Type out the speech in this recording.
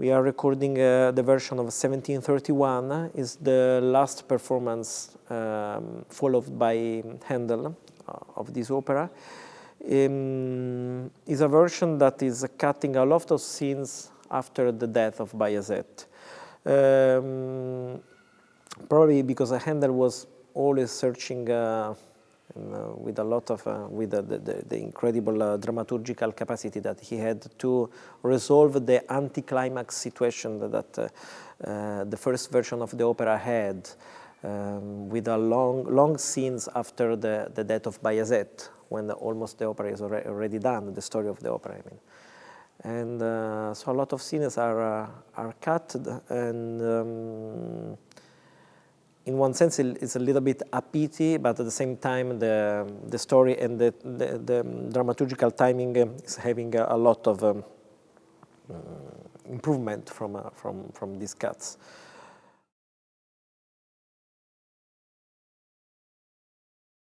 We are recording uh, the version of 1731, is the last performance um, followed by Handel uh, of this opera. Um, is a version that is cutting a lot of scenes after the death of Bayazet. Um, probably because Handel was always searching uh, uh, with a lot of, uh, with the, the, the incredible uh, dramaturgical capacity that he had to resolve the anticlimax situation that, uh, uh, the first version of the opera had, um, with a long, long scenes after the, the death of Bayazet, when the, almost the opera is already done, the story of the opera, I mean. And uh, so a lot of scenes are, are cut and um, in one sense, it's a little bit a pity, but at the same time, the, the story and the, the, the dramaturgical timing is having a, lot of um, improvement from, uh, from, from these cuts.